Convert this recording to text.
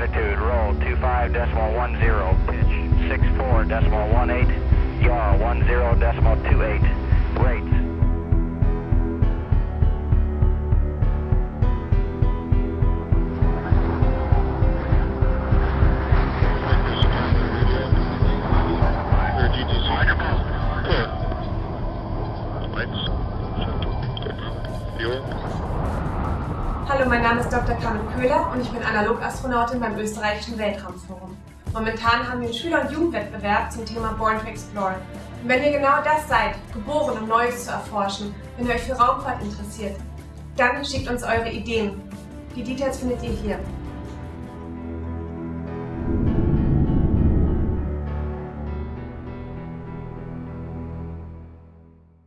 65 decimal 10, pitch 64 decimal 18, yaw 10 decimal 28, rates. Fuel. Hallo, mein Name ist Dr. Carmen Köhler und ich bin Analogastronautin beim österreichischen Weltraumforum. Momentan haben wir einen Schüler- und Jugendwettbewerb zum Thema Born to Explore. Und wenn ihr genau das seid, geboren, um Neues zu erforschen, wenn ihr euch für Raumfahrt interessiert, dann schickt uns eure Ideen. Die Details findet ihr hier.